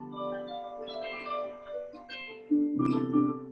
Thank you.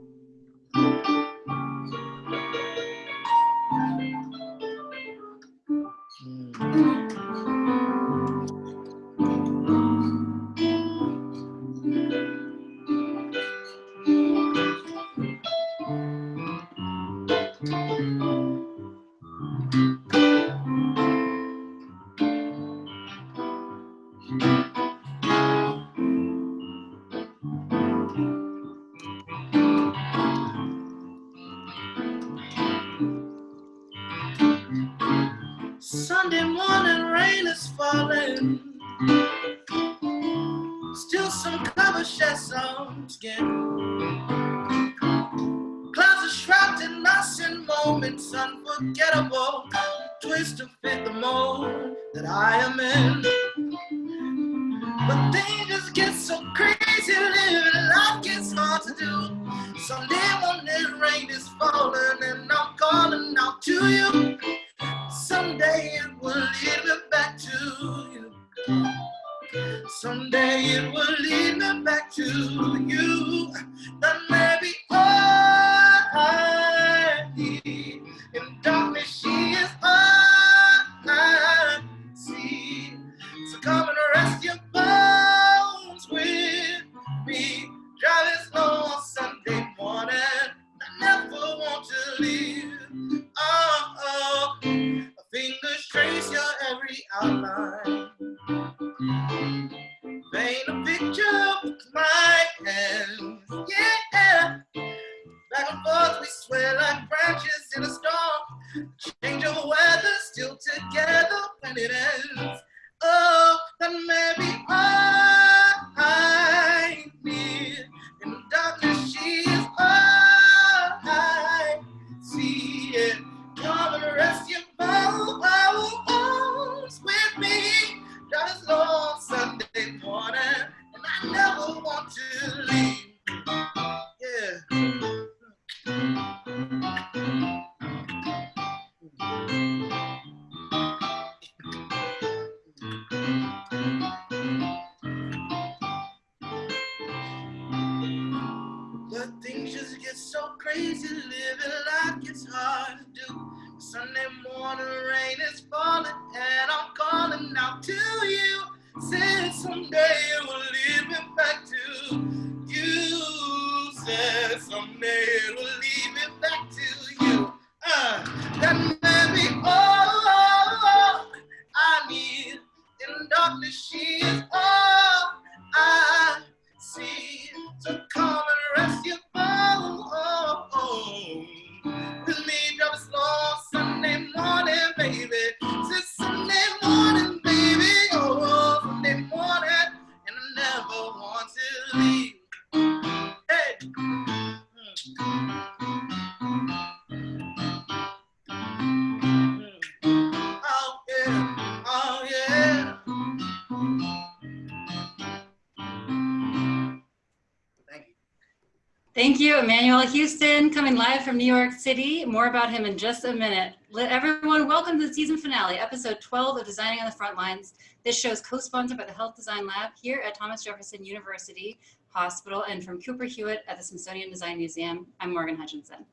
Emmanuel Houston, coming live from New York City. More about him in just a minute. Let everyone welcome to the season finale, episode 12 of Designing on the Front Lines. This show is co-sponsored by the Health Design Lab here at Thomas Jefferson University Hospital and from Cooper Hewitt at the Smithsonian Design Museum. I'm Morgan Hutchinson.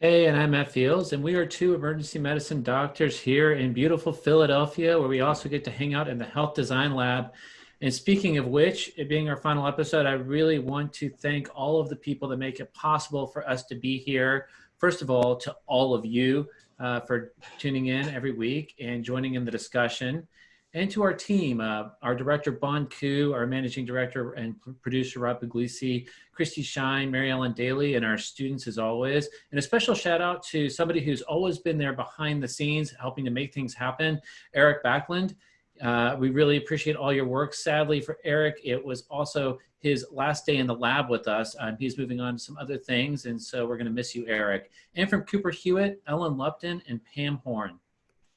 Hey, and I'm Matt Fields, and we are two emergency medicine doctors here in beautiful Philadelphia, where we also get to hang out in the Health Design Lab. And speaking of which, it being our final episode, I really want to thank all of the people that make it possible for us to be here. First of all, to all of you uh, for tuning in every week and joining in the discussion. And to our team, uh, our director, Bon Ku, our managing director and producer, Rob Puglisi, Christy Shine, Mary Ellen Daly, and our students as always. And a special shout out to somebody who's always been there behind the scenes, helping to make things happen, Eric Backlund. Uh, we really appreciate all your work. Sadly for Eric, it was also his last day in the lab with us. Um, he's moving on to some other things, and so we're going to miss you, Eric. And from Cooper Hewitt, Ellen Lupton, and Pam Horn.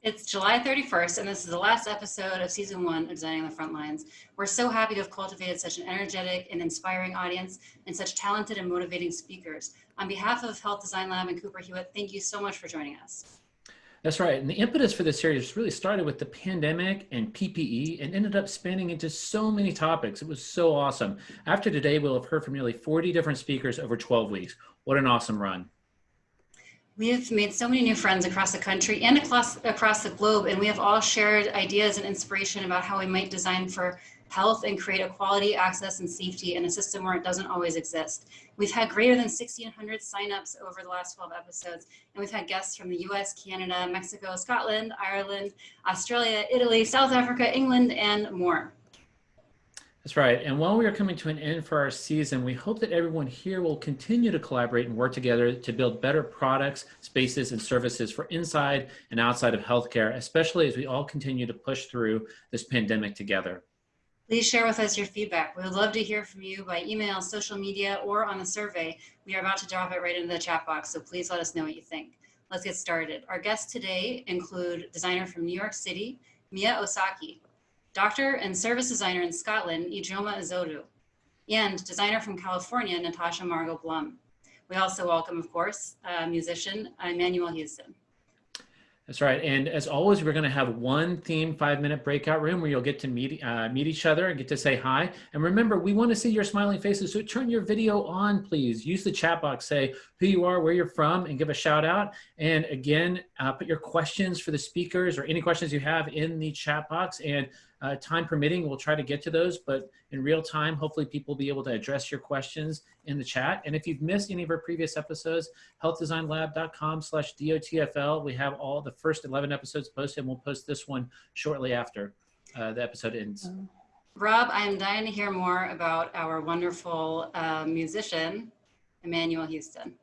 It's July 31st, and this is the last episode of season one of Designing on the Front Lines. We're so happy to have cultivated such an energetic and inspiring audience and such talented and motivating speakers. On behalf of Health Design Lab and Cooper Hewitt, thank you so much for joining us. That's right. And the impetus for this series really started with the pandemic and PPE and ended up spanning into so many topics. It was so awesome. After today, we'll have heard from nearly 40 different speakers over 12 weeks. What an awesome run. We have made so many new friends across the country and across, across the globe, and we have all shared ideas and inspiration about how we might design for health and create equality, access, and safety in a system where it doesn't always exist. We've had greater than 1,600 signups over the last 12 episodes, and we've had guests from the US, Canada, Mexico, Scotland, Ireland, Australia, Italy, South Africa, England, and more. That's right. And while we are coming to an end for our season, we hope that everyone here will continue to collaborate and work together to build better products, spaces, and services for inside and outside of healthcare, especially as we all continue to push through this pandemic together. Please share with us your feedback. We would love to hear from you by email, social media, or on the survey. We are about to drop it right into the chat box, so please let us know what you think. Let's get started. Our guests today include designer from New York City, Mia Osaki, doctor and service designer in Scotland, Ijeoma Azodo, and designer from California, Natasha Margot Blum. We also welcome, of course, uh, musician Emmanuel Houston. That's right. And as always, we're going to have one theme five minute breakout room where you'll get to meet, uh, meet each other and get to say hi. And remember, we want to see your smiling faces. So turn your video on, please. Use the chat box, say who you are, where you're from, and give a shout out. And again, uh, put your questions for the speakers or any questions you have in the chat box. And uh, time permitting, we'll try to get to those, but in real time, hopefully people will be able to address your questions in the chat. And if you've missed any of our previous episodes, healthdesignlab.com slash DOTFL. We have all the first 11 episodes posted and we'll post this one shortly after uh, the episode ends. Rob, I'm dying to hear more about our wonderful uh, musician, Emmanuel Houston.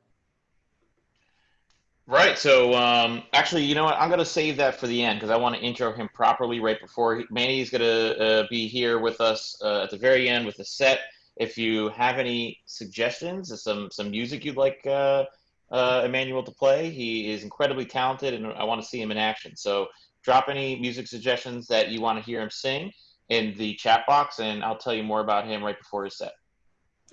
Right. So um, actually, you know what? I'm going to save that for the end because I want to intro him properly right before he, Manny's going to uh, be here with us uh, at the very end with the set. If you have any suggestions, some some music you'd like uh, uh, Emmanuel to play, he is incredibly talented, and I want to see him in action. So drop any music suggestions that you want to hear him sing in the chat box, and I'll tell you more about him right before his set.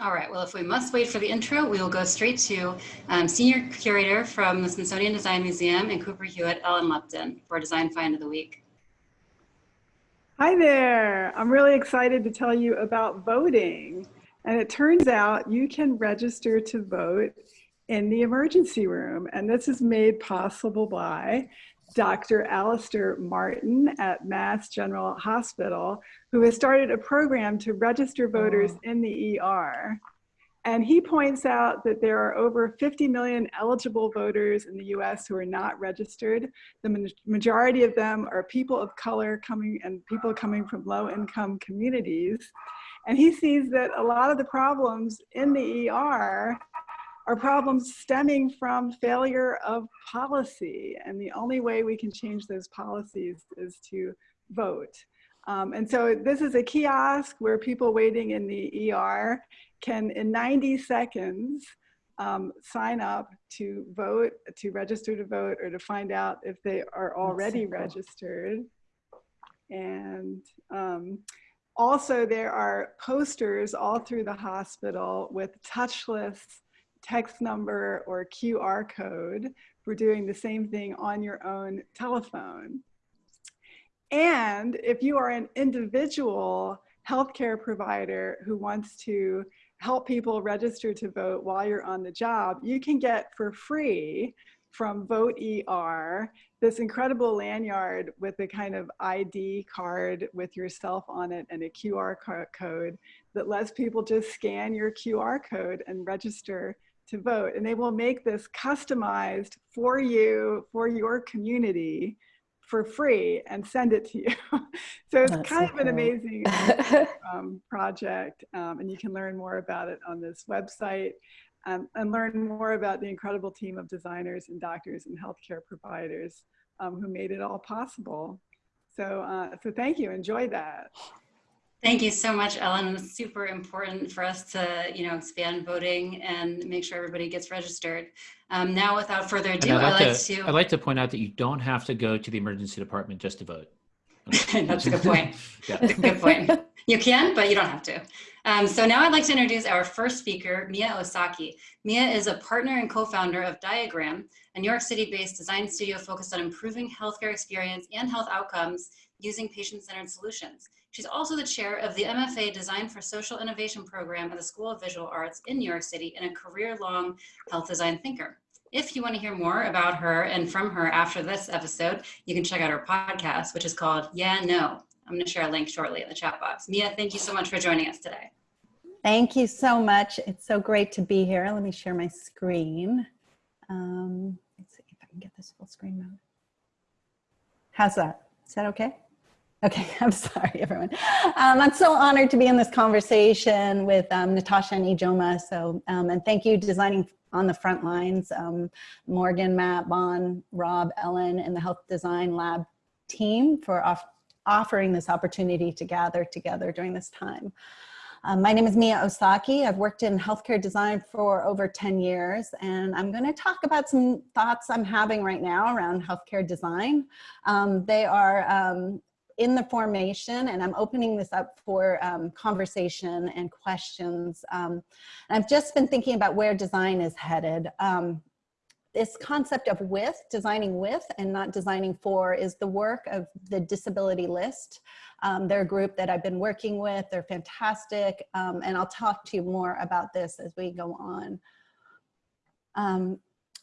All right, well, if we must wait for the intro, we will go straight to um, Senior Curator from the Smithsonian Design Museum and Cooper Hewitt, Ellen Lupton, for Design Find of the Week. Hi there. I'm really excited to tell you about voting. And it turns out you can register to vote in the emergency room. And this is made possible by Dr. Alister Martin at Mass General Hospital, who has started a program to register voters oh. in the ER. And he points out that there are over 50 million eligible voters in the US who are not registered. The majority of them are people of color coming and people coming from low income communities. And he sees that a lot of the problems in the ER are problems stemming from failure of policy. And the only way we can change those policies is to vote. Um, and so this is a kiosk where people waiting in the ER can, in 90 seconds, um, sign up to vote, to register to vote, or to find out if they are already registered. And um, also there are posters all through the hospital with touchless text number or QR code for doing the same thing on your own telephone. And if you are an individual healthcare provider who wants to help people register to vote while you're on the job, you can get for free from Vote ER this incredible lanyard with a kind of ID card with yourself on it and a QR code that lets people just scan your QR code and register to vote. And they will make this customized for you, for your community for free and send it to you. so it's That's kind so of an amazing um, project. Um, and you can learn more about it on this website um, and learn more about the incredible team of designers and doctors and healthcare providers um, who made it all possible. So, uh, so thank you, enjoy that. Thank you so much, Ellen. It's super important for us to, you know, expand voting and make sure everybody gets registered. Um, now, without further ado, I'd like, like to, to, I'd like to point out that you don't have to go to the emergency department just to vote. That's a good point. yeah. That's a good point. You can, but you don't have to. Um, so now I'd like to introduce our first speaker, Mia Osaki. Mia is a partner and co-founder of Diagram, a New York City-based design studio focused on improving healthcare experience and health outcomes using patient-centered solutions. She's also the chair of the MFA Design for Social Innovation program at the School of Visual Arts in New York City and a career-long health design thinker. If you want to hear more about her and from her after this episode, you can check out her podcast, which is called Yeah, No. I'm going to share a link shortly in the chat box. Mia, thank you so much for joining us today. Thank you so much. It's so great to be here. Let me share my screen. Um, let's see if I can get this full screen mode. How's that? Is that okay? Okay, I'm sorry, everyone. Um, I'm so honored to be in this conversation with um, Natasha and Ijeoma. So, um, and thank you, Designing on the Front Lines, um, Morgan, Matt, Bon, Rob, Ellen, and the Health Design Lab team for off offering this opportunity to gather together during this time. Um, my name is Mia Osaki. I've worked in healthcare design for over 10 years, and I'm going to talk about some thoughts I'm having right now around healthcare design. Um, they are in the formation, and I'm opening this up for um, conversation and questions. Um, I've just been thinking about where design is headed. Um, this concept of with, designing with and not designing for is the work of the Disabled List. Um, they're a group that I've been working with. They're fantastic. Um, and I'll talk to you more about this as we go on.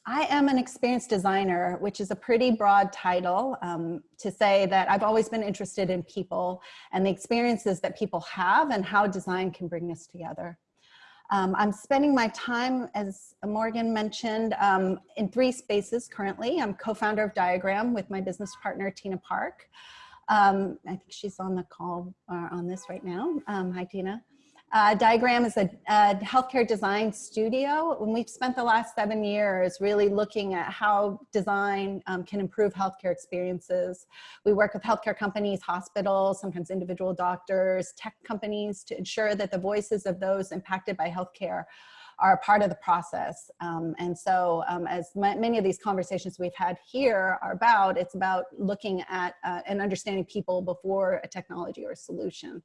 I am an experienced designer, which is a pretty broad title um, to say that I've always been interested in people and the experiences that people have and how design can bring us together. Um, I'm spending my time, as Morgan mentioned, um, in three spaces currently. I'm co-founder of Diagram with my business partner, Tina Park. Um, I think she's on the call uh, on this right now. Um, hi, Tina. Uh, Diagram is a, a, healthcare design studio, and we've spent the last seven years really looking at how design um, can improve healthcare experiences. We work with healthcare companies, hospitals, sometimes individual doctors, tech companies to ensure that the voices of those impacted by healthcare are part of the process. Um, and so um, as many of these conversations we've had here are about, it's about looking at uh, and understanding people before a technology or a solution.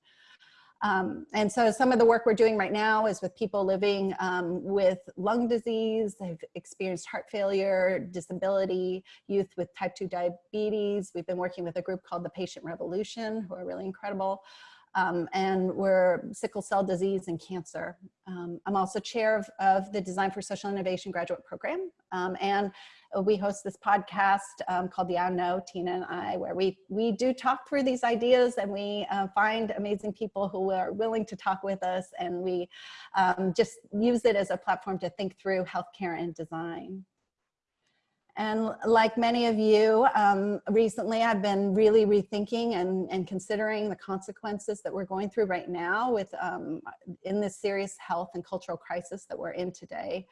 Um, and so some of the work we're doing right now is with people living um, with lung disease, they've experienced heart failure, disability, youth with type 2 diabetes. We've been working with a group called the Patient Revolution, who are really incredible. Um, and we're sickle cell disease and cancer. Um, I'm also chair of, of, the Design for Social Innovation graduate program. Um, and we host this podcast um, called The I Know, Tina and I, where we, we do talk through these ideas and we uh, find amazing people who are willing to talk with us and we um, just use it as a platform to think through healthcare and design. And like many of you, um, recently I've been really rethinking and, and considering the consequences that we're going through right now with um, in this serious health and cultural crisis that we're in today.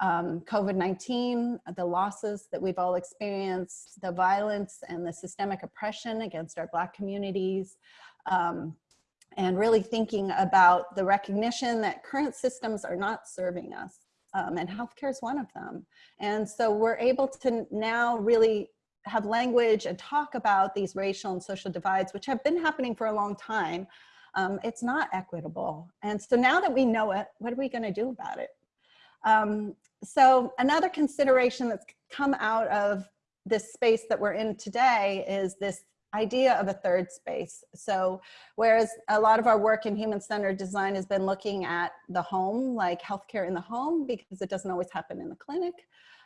Um, COVID-19, the losses that we've all experienced, the violence and the systemic oppression against our Black communities, um, and really thinking about the recognition that current systems are not serving us um, and healthcare is one of them. And so we're able to now really have language and talk about these racial and social divides, which have been happening for a long time. Um, it's not equitable. And so now that we know it, what are we gonna do about it? Um, so another consideration that's come out of this space that we're in today is this idea of a third space. So whereas a lot of our work in human-centered design has been looking at the home, like healthcare in the home, because it doesn't always happen in the clinic.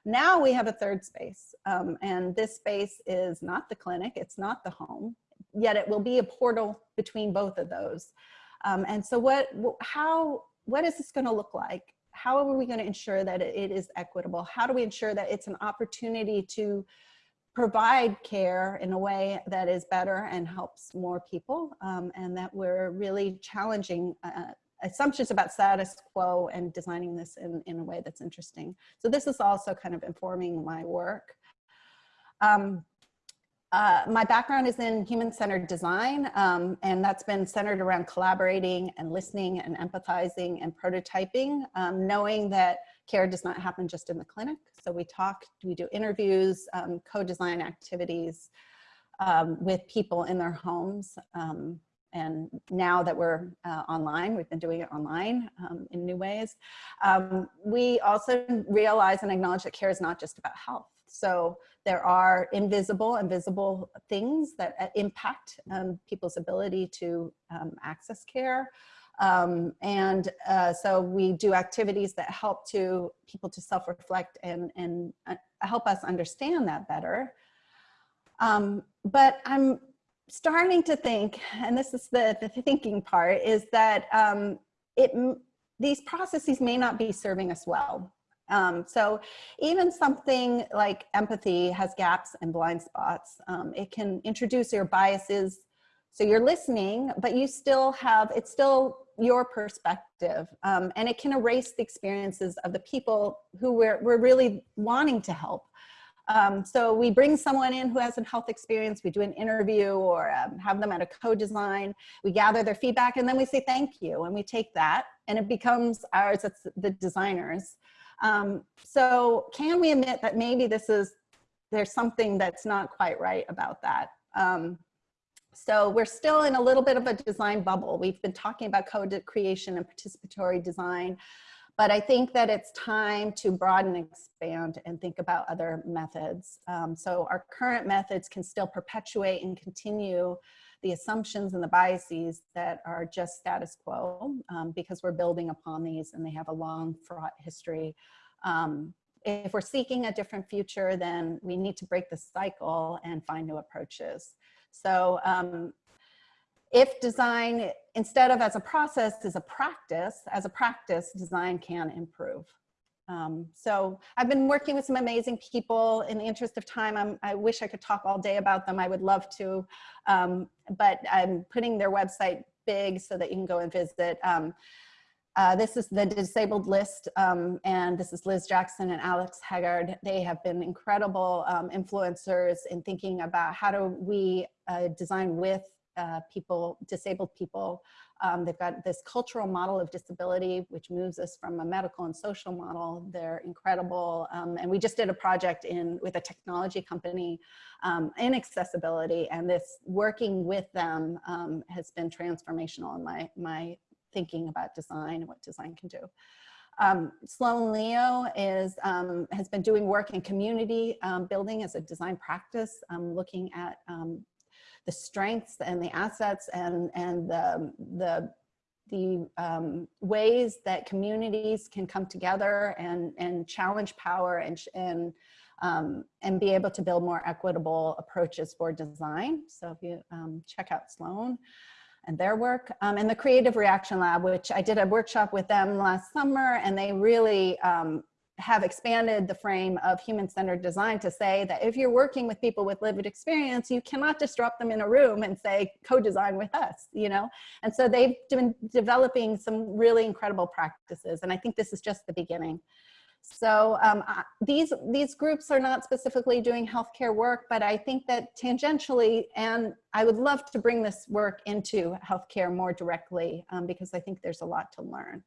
Now we have a third space, um, and this space is not the clinic, it's not the home, yet it will be a portal between both of those. Um, and so what, how, what is this gonna look like? How are we gonna ensure that it is equitable? How do we ensure that it's an opportunity to provide care in a way that is better and helps more people um, and that we're really challenging uh, assumptions about status quo and designing this in, in a way that's interesting. So this is also kind of informing my work. Um, uh, my background is in human-centered design, um, and that's been centered around collaborating and listening and empathizing and prototyping, um, knowing that care does not happen just in the clinic. So we talk, we do interviews, um, co-design activities um, with people in their homes. Um, and now that we're uh, online, we've been doing it online um, in new ways. We also realize and acknowledge that care is not just about health. So there are invisible and visible things that uh, impact um, people's ability to um, access care. Um, and uh, so we do activities that help to people to self-reflect and, and uh, help us understand that better. Um, but I'm starting to think, and this is the, the thinking part, is that um, it, these processes may not be serving us well. Um, so even something like empathy has gaps and blind spots. Um, it can introduce your biases. So you're listening, but you still have, it's still your perspective. Um, and it can erase the experiences of the people who we're, we're really wanting to help. Um, so we bring someone in who has a health experience, we do an interview or um, have them at a co-design, we gather their feedback and then we say thank you and we take that and it becomes ours, it's the designers. Um, so can we admit that maybe this is, there's something that's not quite right about that? Um, so we're still in a little bit of a design bubble. We've been talking about co-creation and participatory design. But I think that it's time to broaden and expand and think about other methods. Um, so our current methods can still perpetuate and continue the assumptions and the biases that are just status quo um, because we're building upon these and they have a long fraught history. Um, if we're seeking a different future, then we need to break the cycle and find new approaches. So um, if design, instead of as a process, is a practice, as a practice, design can improve. Um, so I've been working with some amazing people. In the interest of time, I'm, i wish I could talk all day about them. I would love to, um, but I'm putting their website big so that you can go and visit. Um, uh, this is the disabled list, um, and this is Liz Jackson and Alex Haagaard. They have been incredible um, influencers in thinking about how do we uh, design with uh, people, disabled people. Um, they've got this cultural model of disability, which moves us from a medical and social model. They're incredible. Um, and we just did a project in with a technology company um, in accessibility. And this working with them um, has been transformational in my, my thinking about design and what design can do. Um, Sloan Leo is, um, has been doing work in community um, building as a design practice, looking at um, the strengths and the assets and, and the, the, the um, ways that communities can come together and, and challenge power and, and, um, and be able to build more equitable approaches for design. So if you um, check out Sloan and their work um, and the Creative Reaction Lab, which I did a workshop with them last summer and they really um, have expanded the frame of human-centered design to say that if you're working with people with lived experience, you cannot disrupt them in a room and say, co-design with us, you know? And so they've been developing some really incredible practices. And I think this is just the beginning. So um, these, these groups are not specifically doing healthcare work, but I think that tangentially, and I would love to bring this work into healthcare more directly um, because I think there's a lot to learn.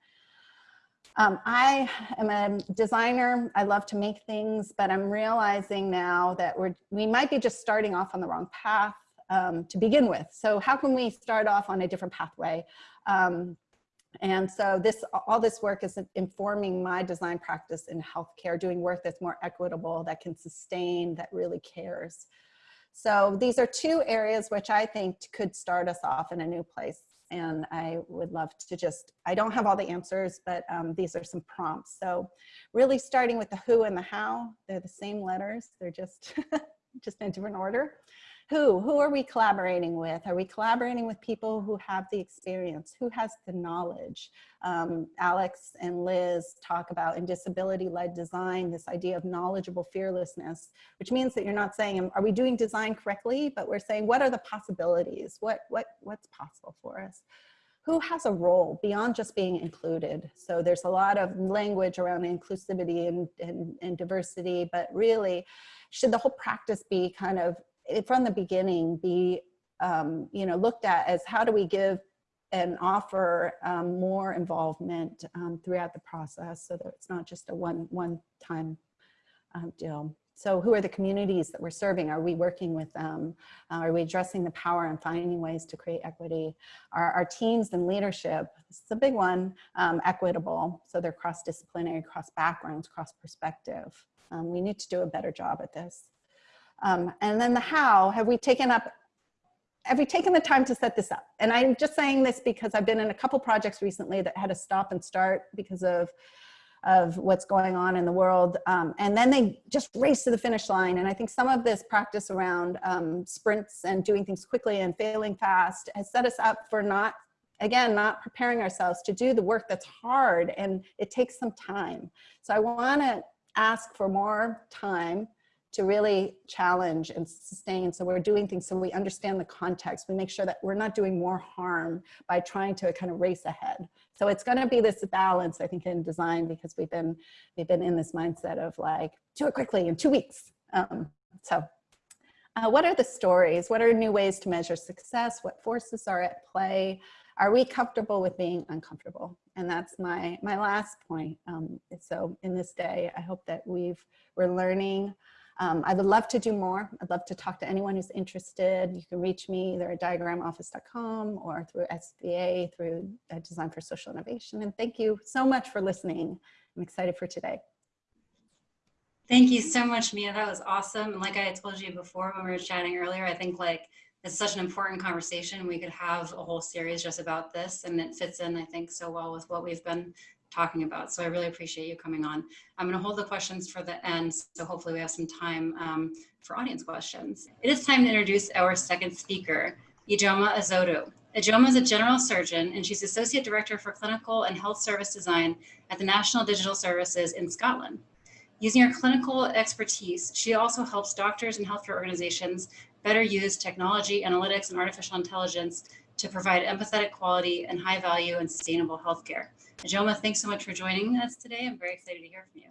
Um, I am a designer. I love to make things, but I'm realizing now that we're, we might be just starting off on the wrong path um, to begin with. So how can we start off on a different pathway? Um, and so this, all this work is informing my design practice in healthcare, doing work that's more equitable, that can sustain, that really cares. So these are two areas which I think could start us off in a new place and I would love to just, I don't have all the answers, but um, these are some prompts. So really starting with the who and the how, they're the same letters, they're just, just in different order. Who? Who are we collaborating with? Are we collaborating with people who have the experience? Who has the knowledge? Um, Alex and Liz talk about in disability-led design, this idea of knowledgeable fearlessness, which means that you're not saying, are we doing design correctly? But we're saying, what are the possibilities? What, what, what's possible for us? who has a role beyond just being included. So there's a lot of language around inclusivity and, and, and, diversity, but really should the whole practice be kind of from the beginning be um, you know looked at as how do we give and offer um, more involvement um, throughout the process so that it's not just a one one time um, deal. So who are the communities that we're serving? Are we working with them? Uh, are we addressing the power and finding ways to create equity? Are our teams and leadership, this is a big one, um, equitable? So they're cross-disciplinary, cross backgrounds, cross perspective. Um, we need to do a better job at this. Um, and then the how, have we taken up have we taken the time to set this up? And I'm just saying this because I've been in a couple projects recently that had to stop and start because of of what's going on in the world. Um, and then they just race to the finish line. And I think some of this practice around um, sprints and doing things quickly and failing fast has set us up for not, again, not preparing ourselves to do the work that's hard and it takes some time. So I wanna ask for more time to really challenge and sustain. So we're doing things so we understand the context. We make sure that we're not doing more harm by trying to kind of race ahead. So it's going to be this balance, I think, in design because we've been we've been in this mindset of like do it quickly in two weeks. Um, so, uh, what are the stories? What are new ways to measure success? What forces are at play? Are we comfortable with being uncomfortable? And that's my my last point. Um, so in this day, I hope that we've we're learning um, I would love to do more. I'd love to talk to anyone who's interested. You can reach me either at diagramoffice.com or through SVA, through uh, Design for Social Innovation. And thank you so much for listening. I'm excited for today. Thank you so much, Mia. That was awesome. And like I told you before when we were chatting earlier, I think like it's such an important conversation. We could have a whole series just about this and it fits in, I think, so well with what we've been talking about. So I really appreciate you coming on. I'm going to hold the questions for the end, so hopefully we have some time um, for audience questions. It is time to introduce our second speaker, Ijeoma Azodo. Ijeoma is a general surgeon and she's Associate Director for Clinical and Health Service Design at the National Digital Services in Scotland. Using her clinical expertise, she also helps doctors and healthcare organizations better use technology, analytics, and artificial intelligence to provide empathetic quality and high value and sustainable healthcare. Ijeoma, thanks so much for joining us today. I'm very excited to hear from you.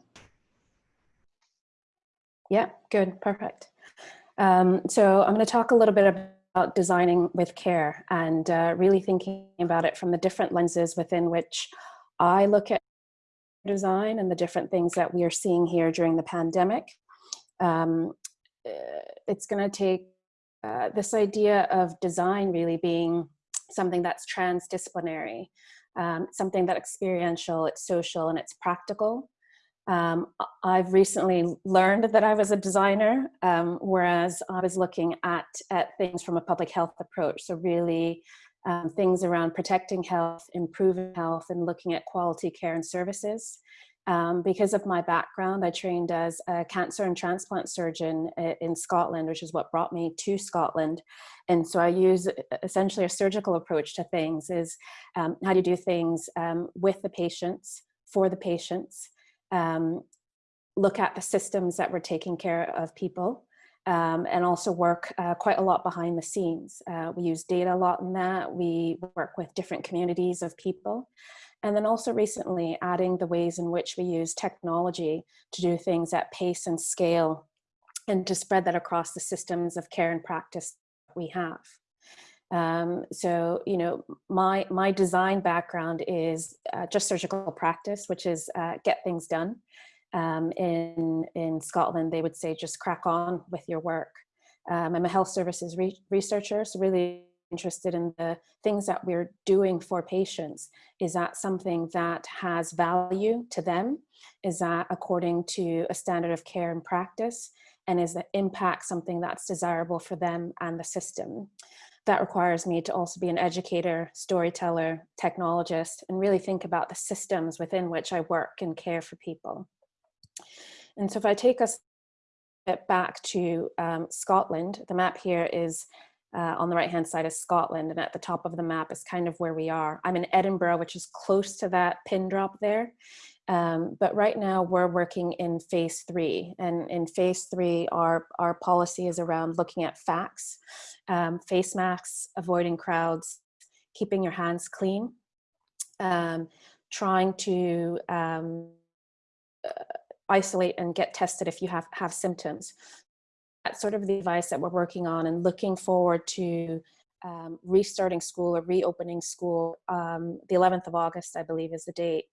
Yeah, good, perfect. Um, so I'm going to talk a little bit about designing with care and uh, really thinking about it from the different lenses within which I look at design and the different things that we are seeing here during the pandemic. Um, uh, it's going to take uh, this idea of design really being something that's transdisciplinary um, something that experiential, it's social, and it's practical. Um, I've recently learned that I was a designer, um, whereas I was looking at, at things from a public health approach. So really um, things around protecting health, improving health, and looking at quality care and services. Um, because of my background, I trained as a cancer and transplant surgeon in Scotland, which is what brought me to Scotland. And so I use essentially a surgical approach to things is um, how do you do things um, with the patients, for the patients, um, look at the systems that we're taking care of people, um, and also work uh, quite a lot behind the scenes. Uh, we use data a lot in that. We work with different communities of people. And then also recently adding the ways in which we use technology to do things at pace and scale and to spread that across the systems of care and practice we have. Um, so, you know, my, my design background is uh, just surgical practice, which is uh, get things done. Um, in, in Scotland, they would say just crack on with your work. Um, I'm a health services re researcher, so really interested in the things that we're doing for patients. Is that something that has value to them? Is that according to a standard of care and practice? And is the impact something that's desirable for them and the system? That requires me to also be an educator, storyteller, technologist, and really think about the systems within which I work and care for people. And so if I take us back to um, Scotland, the map here is uh, on the right hand side is Scotland and at the top of the map is kind of where we are. I'm in Edinburgh, which is close to that pin drop there. Um, but right now we're working in phase three and in phase three our, our policy is around looking at facts, um, face masks, avoiding crowds, keeping your hands clean, um, trying to um, uh, isolate and get tested if you have, have symptoms that's sort of the advice that we're working on and looking forward to um, restarting school or reopening school. Um, the 11th of August, I believe, is the date.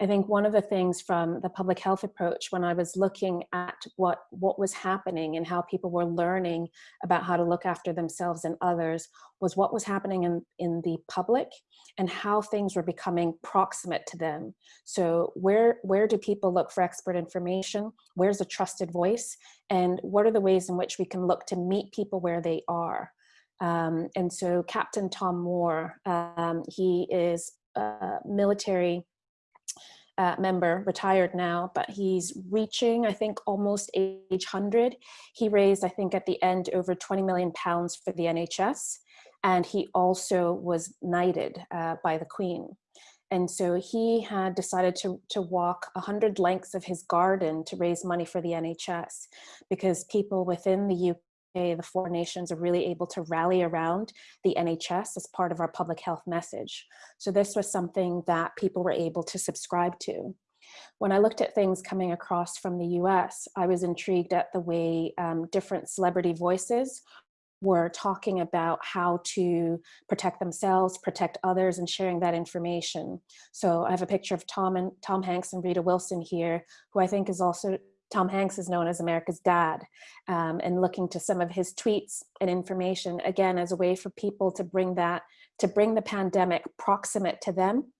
I think one of the things from the public health approach when I was looking at what, what was happening and how people were learning about how to look after themselves and others was what was happening in, in the public and how things were becoming proximate to them. So where, where do people look for expert information? Where's a trusted voice? And what are the ways in which we can look to meet people where they are? Um, and so Captain Tom Moore, um, he is a military uh, member, retired now, but he's reaching, I think, almost age 100. He raised, I think, at the end over 20 million pounds for the NHS. And he also was knighted uh, by the Queen. And so he had decided to, to walk 100 lengths of his garden to raise money for the NHS because people within the UK the four nations are really able to rally around the NHS as part of our public health message. So this was something that people were able to subscribe to. When I looked at things coming across from the US, I was intrigued at the way um, different celebrity voices were talking about how to protect themselves, protect others, and sharing that information. So I have a picture of Tom and Tom Hanks and Rita Wilson here, who I think is also Tom Hanks is known as America's dad um, and looking to some of his tweets and information again as a way for people to bring that to bring the pandemic proximate to them.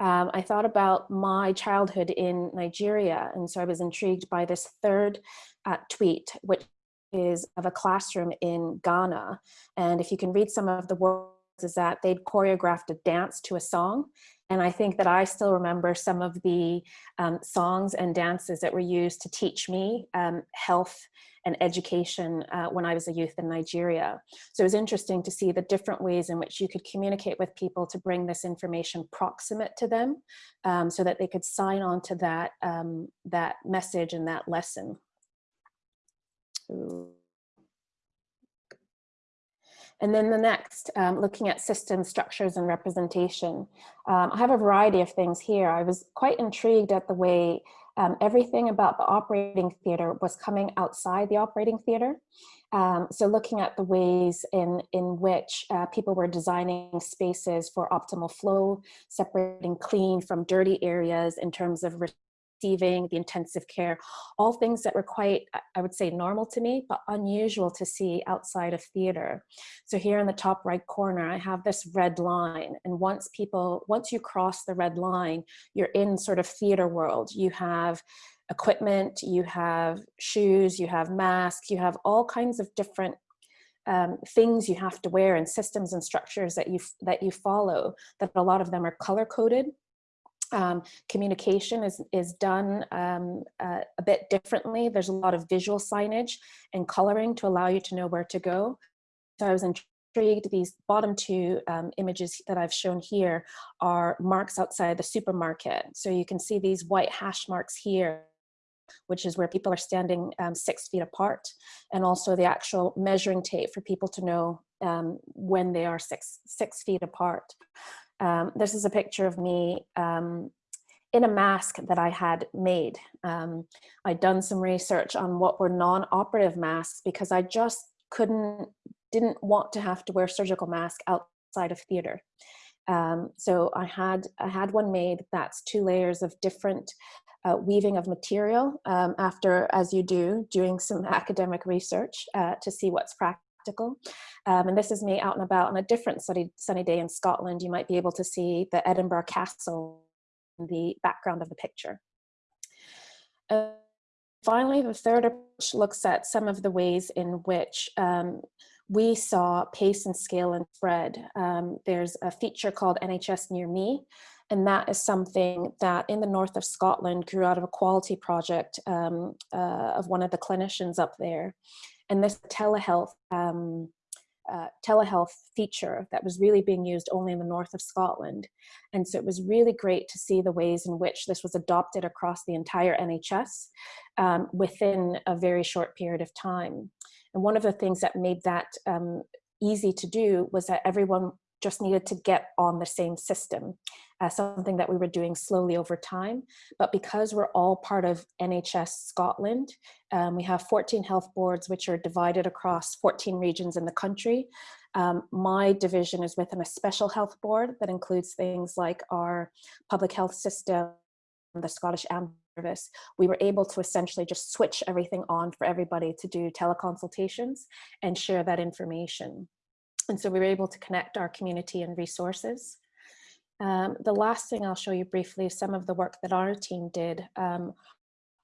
Um, I thought about my childhood in Nigeria and so I was intrigued by this third uh, tweet which is of a classroom in Ghana and if you can read some of the words is that they'd choreographed a dance to a song and I think that I still remember some of the um, songs and dances that were used to teach me um, health and education uh, when I was a youth in Nigeria. So it was interesting to see the different ways in which you could communicate with people to bring this information proximate to them um, so that they could sign on to that, um, that message and that lesson. And then the next, um, looking at system structures and representation. Um, I have a variety of things here. I was quite intrigued at the way um, everything about the operating theater was coming outside the operating theater. Um, so looking at the ways in, in which uh, people were designing spaces for optimal flow, separating clean from dirty areas in terms of receiving, the intensive care, all things that were quite, I would say normal to me, but unusual to see outside of theater. So here in the top right corner, I have this red line. And once people, once you cross the red line, you're in sort of theater world. You have equipment, you have shoes, you have masks, you have all kinds of different um, things you have to wear and systems and structures that you that you follow that a lot of them are color coded um, communication is, is done um, uh, a bit differently. There's a lot of visual signage and coloring to allow you to know where to go. So I was intrigued, these bottom two um, images that I've shown here are marks outside the supermarket. So you can see these white hash marks here which is where people are standing um, six feet apart, and also the actual measuring tape for people to know um, when they are six, six feet apart. Um, this is a picture of me um, in a mask that I had made. Um, I'd done some research on what were non-operative masks because I just couldn't, didn't want to have to wear surgical mask outside of theater. Um, so I had, I had one made that's two layers of different uh, weaving of material um, after, as you do, doing some academic research uh, to see what's practical practical. Um, and this is me out and about on a different sunny, sunny day in Scotland. You might be able to see the Edinburgh Castle in the background of the picture. Uh, finally, the third approach looks at some of the ways in which um, we saw pace and scale and spread. Um, there's a feature called NHS Near Me, and that is something that in the north of Scotland grew out of a quality project um, uh, of one of the clinicians up there and this telehealth um, uh, telehealth feature that was really being used only in the north of Scotland. And so it was really great to see the ways in which this was adopted across the entire NHS um, within a very short period of time. And one of the things that made that um, easy to do was that everyone just needed to get on the same system. Uh, something that we were doing slowly over time. But because we're all part of NHS Scotland, um, we have 14 health boards which are divided across 14 regions in the country. Um, my division is within a special health board that includes things like our public health system, the Scottish Ambulance Service. We were able to essentially just switch everything on for everybody to do teleconsultations and share that information. And so we were able to connect our community and resources. Um, the last thing I'll show you briefly is some of the work that our team did um,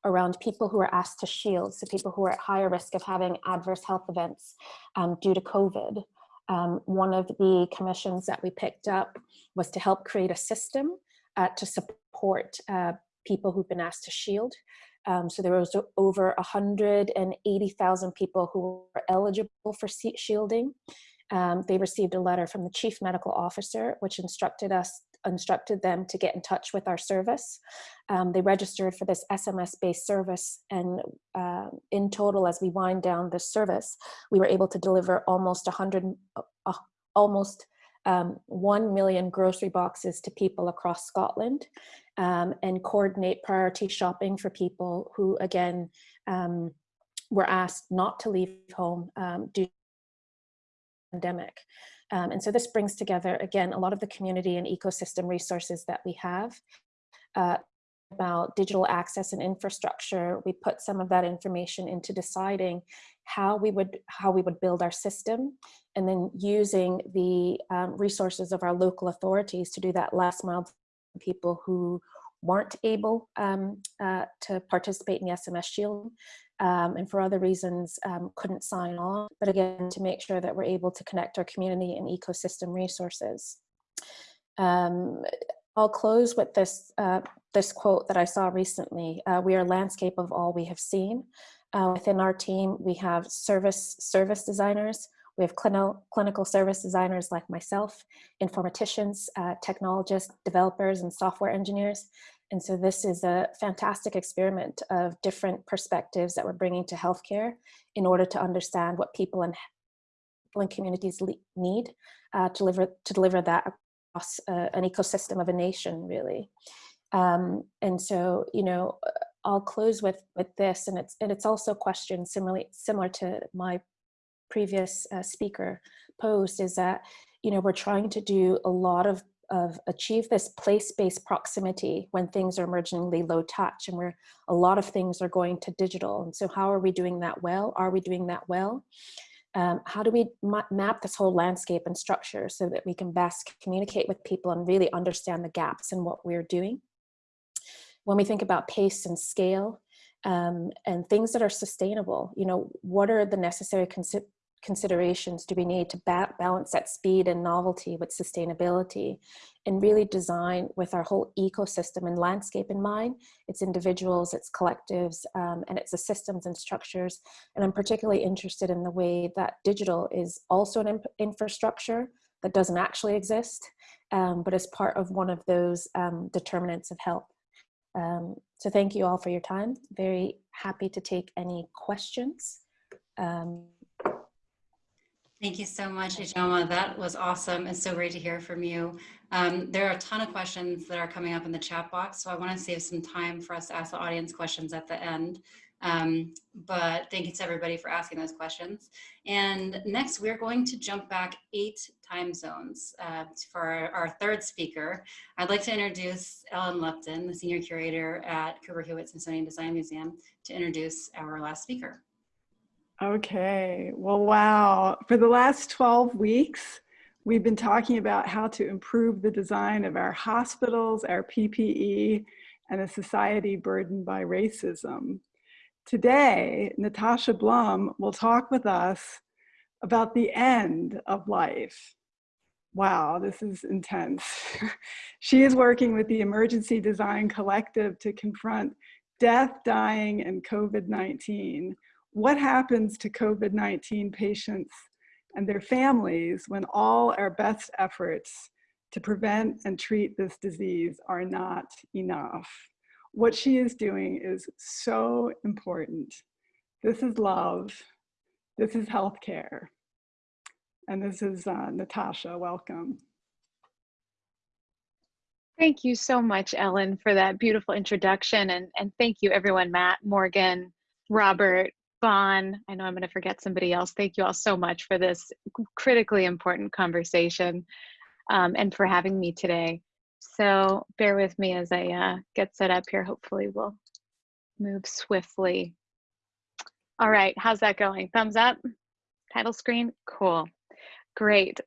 around people who are asked to shield, so people who are at higher risk of having adverse health events um, due to COVID. Um, one of the commissions that we picked up was to help create a system uh, to support uh, people who've been asked to shield. Um, so there was over 180,000 people who were eligible for shielding. Um, they received a letter from the chief medical officer, which instructed us instructed them to get in touch with our service. Um, they registered for this SMS-based service and uh, in total, as we wind down this service, we were able to deliver almost 100, uh, almost um, 1 million grocery boxes to people across Scotland um, and coordinate priority shopping for people who, again, um, were asked not to leave home um, due pandemic. Um, and so this brings together, again, a lot of the community and ecosystem resources that we have. Uh, about digital access and infrastructure, we put some of that information into deciding how we would how we would build our system and then using the um, resources of our local authorities to do that last mile people who weren't able um, uh, to participate in the SMS Shield um, and for other reasons um, couldn't sign on. But again, to make sure that we're able to connect our community and ecosystem resources. Um, I'll close with this, uh, this quote that I saw recently. Uh, we are landscape of all we have seen. Uh, within our team, we have service, service designers, we have clinical, clinical service designers like myself, informaticians, uh, technologists, developers, and software engineers. And so this is a fantastic experiment of different perspectives that we're bringing to healthcare in order to understand what people and, people and communities need uh, to, deliver, to deliver that across uh, an ecosystem of a nation, really. Um, and so, you know, I'll close with with this, and it's and it's also a question similarly similar to my previous uh, speaker posed is that, you know, we're trying to do a lot of, of achieve this place-based proximity when things are emergingly low touch and where a lot of things are going to digital. And so how are we doing that well? Are we doing that well? Um, how do we ma map this whole landscape and structure so that we can best communicate with people and really understand the gaps in what we're doing? When we think about pace and scale, um, and things that are sustainable, you know, what are the necessary considerations do we need to ba balance that speed and novelty with sustainability and really design with our whole ecosystem and landscape in mind? It's individuals it's collectives um, and it's the systems and structures. And i'm particularly interested in the way that digital is also an infrastructure that doesn't actually exist um, but is part of one of those um, determinants of health. Um, so thank you all for your time. Very happy to take any questions. Um, Thank you so much, Ijeoma. That was awesome. It's so great to hear from you. Um, there are a ton of questions that are coming up in the chat box, so I want to save some time for us to ask the audience questions at the end. Um, but thank you to everybody for asking those questions. And next, we're going to jump back eight time zones uh, for our, our, third speaker. I'd like to introduce Ellen Lupton, the Senior Curator at Cooper Hewitt Smithsonian Design Museum, to introduce our last speaker. Okay, well, wow. For the last 12 weeks, we've been talking about how to improve the design of our hospitals, our PPE, and a society burdened by racism. Today, Natasha Blum will talk with us about the end of life. Wow, this is intense. she is working with the Emergency Design Collective to confront death, dying, and COVID-19 what happens to COVID-19 patients and their families when all our best efforts to prevent and treat this disease are not enough. What she is doing is so important. This is love. This is healthcare. And this is uh, Natasha, welcome. Thank you so much, Ellen, for that beautiful introduction. And, and thank you, everyone, Matt, Morgan, Robert, Bon. I know I'm going to forget somebody else. Thank you all so much for this critically important conversation um, and for having me today. So bear with me as I uh, get set up here. Hopefully we'll move swiftly. All right, how's that going? Thumbs up? Title screen? Cool. Great.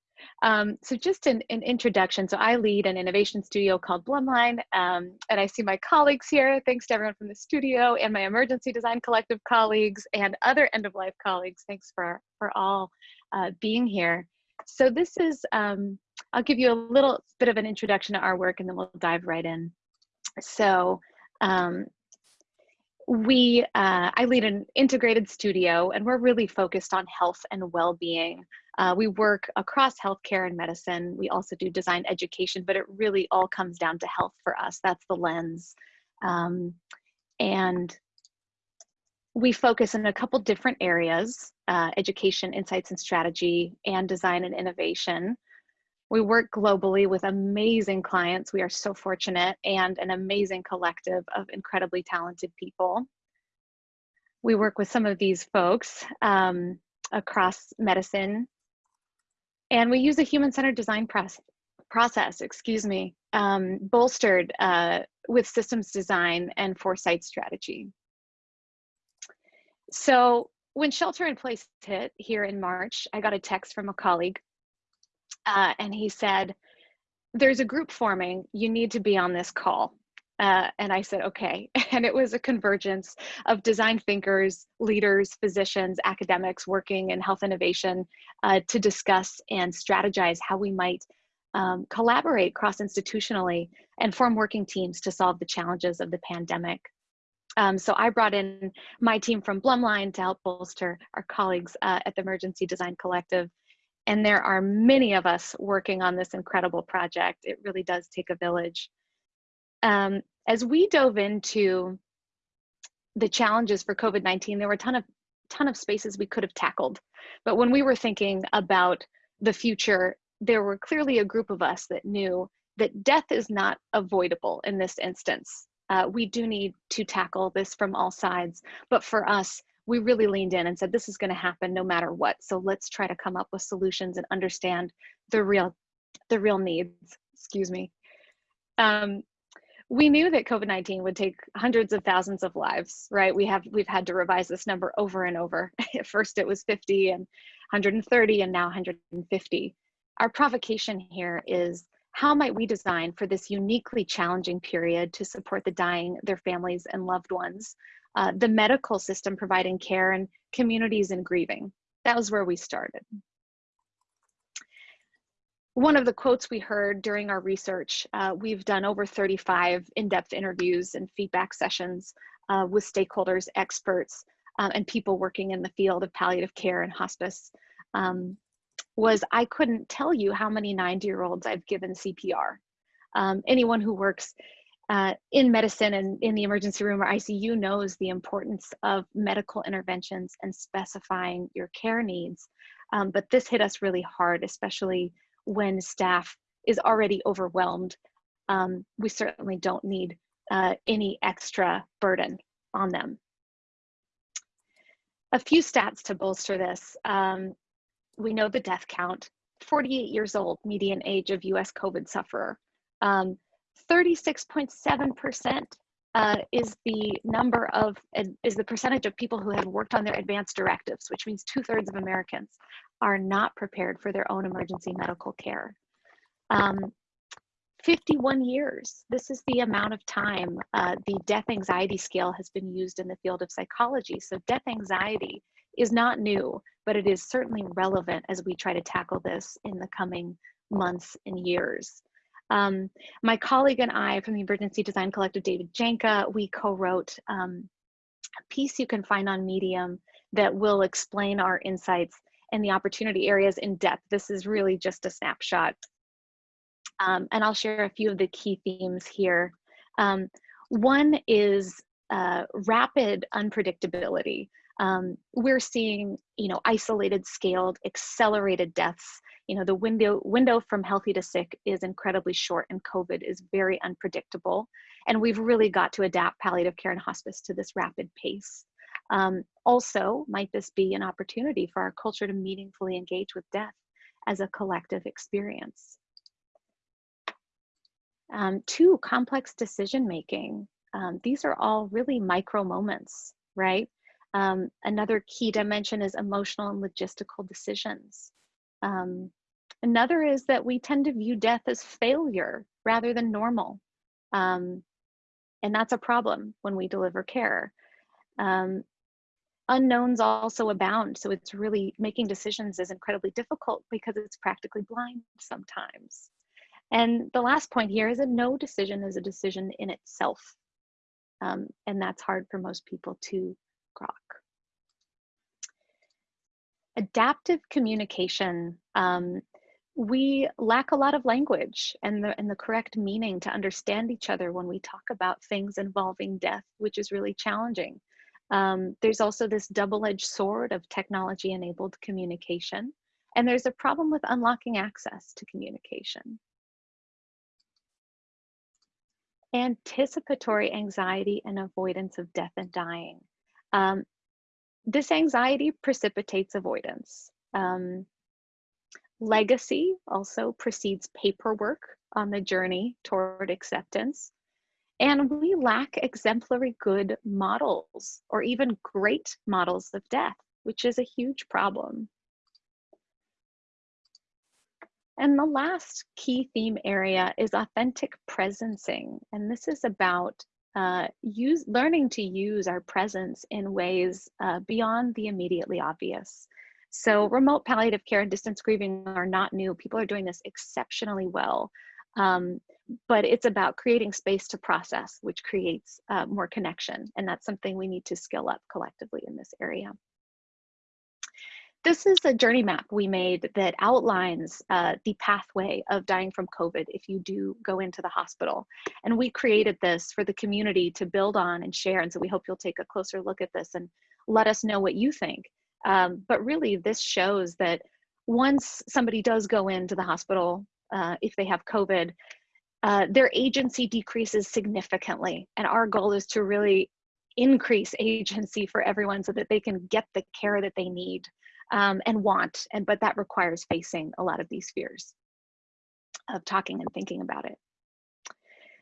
Um, so just an, an, introduction. So I lead an innovation studio called Blumline, um, and I see my colleagues here. Thanks to everyone from the studio and my emergency design collective colleagues and other end of life colleagues. Thanks for, for all uh, being here. So this is, um, I'll give you a little bit of an introduction to our work and then we'll dive right in. So um, we, uh, I lead an integrated studio and we're really focused on health and well-being. Uh, we work across healthcare and medicine. We also do design education, but it really all comes down to health for us. That's the lens. Um, and we focus in a couple different areas, uh, education, insights and strategy, and design and innovation. We work globally with amazing clients. We are so fortunate and an amazing collective of incredibly talented people. We work with some of these folks um, across medicine, and we use a human-centered design press, process, excuse me, um, bolstered uh, with systems design and foresight strategy. So when shelter in place hit here in March, I got a text from a colleague uh, and he said, there's a group forming, you need to be on this call. Uh, and I said, okay. And it was a convergence of design thinkers, leaders, physicians, academics working in health innovation uh, to discuss and strategize how we might um, collaborate cross-institutionally and form working teams to solve the challenges of the pandemic. Um, so I brought in my team from Blumline to help bolster our colleagues uh, at the Emergency Design Collective and there are many of us working on this incredible project. It really does take a village. Um, as we dove into the challenges for COVID-19, there were a ton of, ton of spaces we could have tackled. But when we were thinking about the future, there were clearly a group of us that knew that death is not avoidable in this instance. Uh, we do need to tackle this from all sides. But for us, we really leaned in and said, this is going to happen no matter what. So let's try to come up with solutions and understand the real, the real needs, excuse me. Um, we knew that COVID-19 would take hundreds of thousands of lives, right? We have, we've had to revise this number over and over. At first it was 50 and 130 and now 150. Our provocation here is how might we design for this uniquely challenging period to support the dying, their families and loved ones uh, the medical system providing care and communities in grieving. That was where we started. One of the quotes we heard during our research, uh, we've done over 35 in-depth interviews and feedback sessions uh, with stakeholders, experts, uh, and people working in the field of palliative care and hospice, um, was I couldn't tell you how many 90 year olds I've given CPR. Um, anyone who works uh, in medicine and in the emergency room or ICU knows the importance of medical interventions and specifying your care needs. Um, but this hit us really hard, especially when staff is already overwhelmed. Um, we certainly don't need uh, any extra burden on them. A few stats to bolster this. Um, we know the death count, 48 years old, median age of US COVID sufferer. Um, 36.7% uh, is the number of, is the percentage of people who have worked on their advanced directives, which means two thirds of Americans are not prepared for their own emergency medical care. Um, 51 years, this is the amount of time uh, the death anxiety scale has been used in the field of psychology. So death anxiety is not new, but it is certainly relevant as we try to tackle this in the coming months and years. Um, my colleague and I from the Emergency Design Collective, David Janka, we co-wrote um, a piece you can find on Medium that will explain our insights and the opportunity areas in depth. This is really just a snapshot. Um, and I'll share a few of the key themes here. Um, one is uh, rapid unpredictability. Um, we're seeing, you know, isolated, scaled, accelerated deaths you know, the window, window from healthy to sick is incredibly short and COVID is very unpredictable. And we've really got to adapt palliative care and hospice to this rapid pace. Um, also, might this be an opportunity for our culture to meaningfully engage with death as a collective experience? Um, two, complex decision making. Um, these are all really micro moments, right? Um, another key dimension is emotional and logistical decisions. Um, another is that we tend to view death as failure rather than normal. Um, and that's a problem when we deliver care. Um, unknowns also abound. So it's really making decisions is incredibly difficult because it's practically blind sometimes. And the last point here is that no decision is a decision in itself. Um, and that's hard for most people to grok. Adaptive communication. Um, we lack a lot of language and the, and the correct meaning to understand each other when we talk about things involving death, which is really challenging. Um, there's also this double-edged sword of technology-enabled communication, and there's a problem with unlocking access to communication. Anticipatory anxiety and avoidance of death and dying. Um, this anxiety precipitates avoidance. Um, legacy also precedes paperwork on the journey toward acceptance. And we lack exemplary good models or even great models of death, which is a huge problem. And the last key theme area is authentic presencing. And this is about uh, use, learning to use our presence in ways uh, beyond the immediately obvious. So remote palliative care and distance grieving are not new. People are doing this exceptionally well. Um, but it's about creating space to process, which creates uh, more connection. And that's something we need to skill up collectively in this area. This is a journey map we made that outlines uh, the pathway of dying from COVID if you do go into the hospital. And we created this for the community to build on and share. And so we hope you'll take a closer look at this and let us know what you think. Um, but really, this shows that once somebody does go into the hospital, uh, if they have COVID, uh, their agency decreases significantly. And our goal is to really increase agency for everyone so that they can get the care that they need um, and want. And but that requires facing a lot of these fears of talking and thinking about it.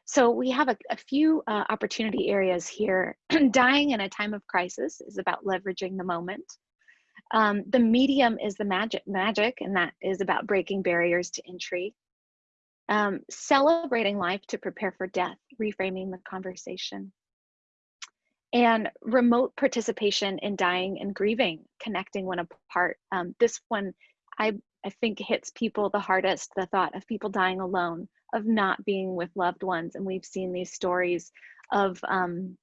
So we have a, a few uh, opportunity areas here. Dying in a time of crisis is about leveraging the moment. Um, the medium is the magic, magic, and that is about breaking barriers to entry. Um, celebrating life to prepare for death, reframing the conversation. And remote participation in dying and grieving, connecting when apart. Um, this one, I, I think hits people the hardest, the thought of people dying alone, of not being with loved ones. And we've seen these stories of um,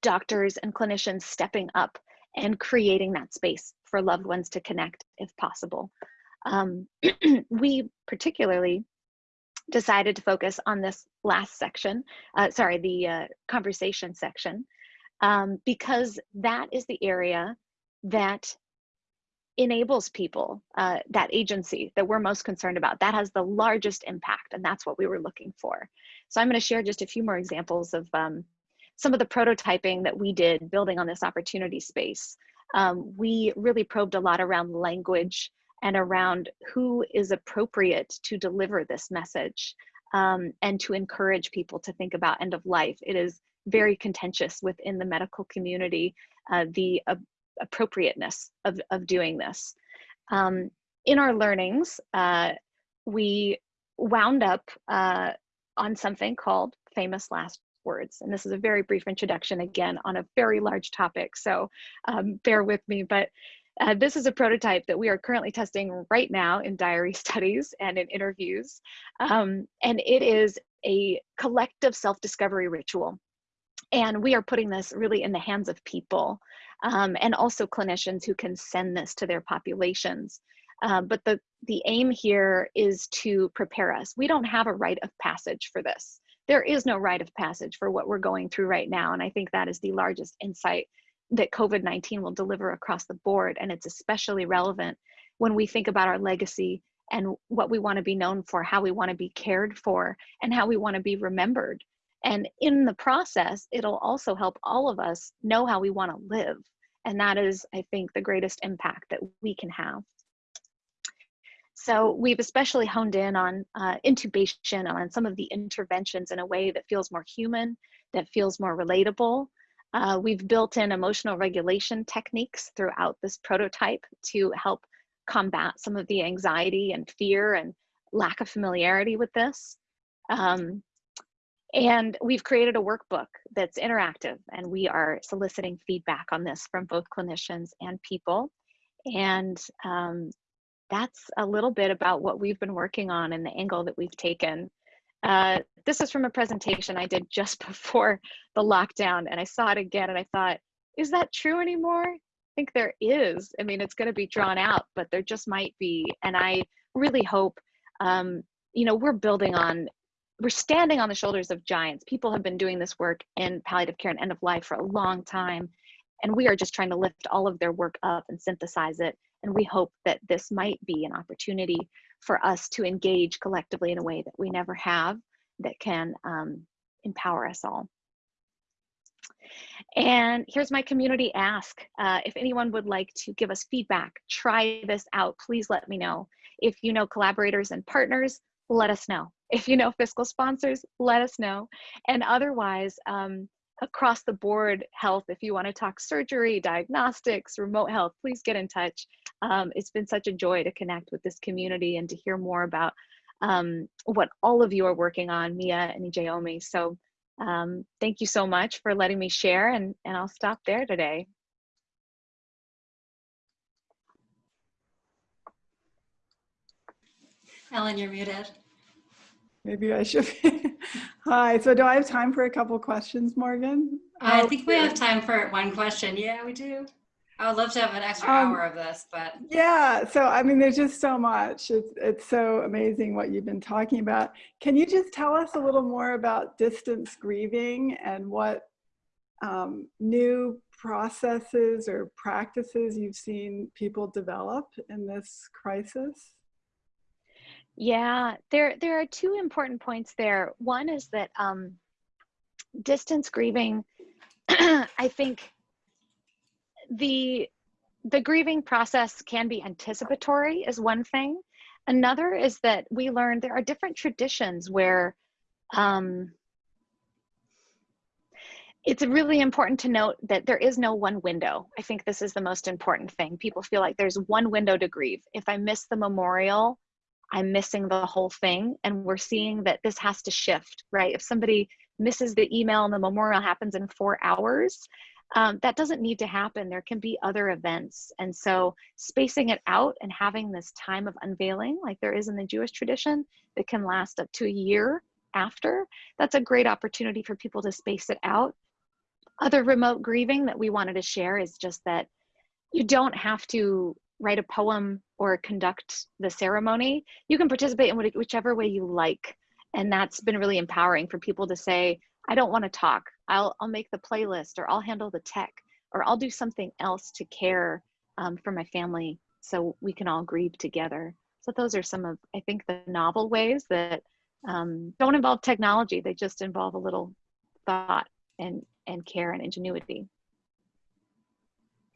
doctors and clinicians stepping up and creating that space for loved ones to connect if possible. Um, we particularly decided to focus on this last section, uh, sorry, the uh, conversation section, um, because that is the area that enables people, uh, that agency that we're most concerned about. That has the largest impact, and that's what we were looking for. So I'm going to share just a few more examples of um, some of the prototyping that we did building on this opportunity space. Um, we really probed a lot around language and around who is appropriate to deliver this message um, and to encourage people to think about end of life. It is very contentious within the medical community, uh, the uh, appropriateness of, of doing this. Um, in our learnings, uh, we wound up uh, on something called famous last words. And this is a very brief introduction again on a very large topic. So um, bear with me, but uh, this is a prototype that we are currently testing right now in diary studies and in interviews. Um, and it is a collective self-discovery ritual. And we are putting this really in the hands of people um, and also clinicians who can send this to their populations. Uh, but the, the aim here is to prepare us. We don't have a rite of passage for this. There is no rite of passage for what we're going through right now. And I think that is the largest insight that COVID-19 will deliver across the board. And it's especially relevant when we think about our legacy and what we want to be known for, how we want to be cared for, and how we want to be remembered. And in the process, it'll also help all of us know how we want to live. And that is, I think, the greatest impact that we can have. So we've especially honed in on uh, intubation, on some of the interventions in a way that feels more human, that feels more relatable. Uh, we've built in emotional regulation techniques throughout this prototype to help combat some of the anxiety and fear and lack of familiarity with this. Um, and we've created a workbook that's interactive and we are soliciting feedback on this from both clinicians and people. And um, that's a little bit about what we've been working on and the angle that we've taken. Uh, this is from a presentation I did just before the lockdown and I saw it again and I thought, is that true anymore? I think there is. I mean, it's going to be drawn out, but there just might be. And I really hope, um, you know, we're building on we're standing on the shoulders of giants. People have been doing this work in palliative care and end of life for a long time. And we are just trying to lift all of their work up and synthesize it. And we hope that this might be an opportunity for us to engage collectively in a way that we never have that can um, empower us all. And here's my community ask. Uh, if anyone would like to give us feedback, try this out, please let me know. If you know collaborators and partners, let us know. If you know fiscal sponsors, let us know. And otherwise, um, across the board health, if you want to talk surgery, diagnostics, remote health, please get in touch. Um, it's been such a joy to connect with this community and to hear more about um, what all of you are working on, Mia and Ijeoma. So um, thank you so much for letting me share and, and I'll stop there today. Ellen, you're muted. Maybe I should. Be. Hi. So, do I have time for a couple questions, Morgan? I think we have time for one question. Yeah, we do. I would love to have an extra um, hour of this, but yeah. So, I mean, there's just so much. It's it's so amazing what you've been talking about. Can you just tell us a little more about distance grieving and what um, new processes or practices you've seen people develop in this crisis? Yeah, there there are two important points there. One is that um, distance grieving, I think the the grieving process can be anticipatory is one thing. Another is that we learned there are different traditions where um, it's really important to note that there is no one window. I think this is the most important thing. People feel like there's one window to grieve. If I miss the memorial, I'm missing the whole thing. And we're seeing that this has to shift, right? If somebody misses the email and the memorial happens in four hours, um, that doesn't need to happen. There can be other events. And so spacing it out and having this time of unveiling, like there is in the Jewish tradition, that can last up to a year after, that's a great opportunity for people to space it out. Other remote grieving that we wanted to share is just that you don't have to write a poem or conduct the ceremony, you can participate in whichever way you like. And that's been really empowering for people to say, I don't want to talk. I'll, I'll make the playlist or I'll handle the tech or I'll do something else to care um, for my family so we can all grieve together. So those are some of, I think, the novel ways that um, don't involve technology. They just involve a little thought and, and care and ingenuity.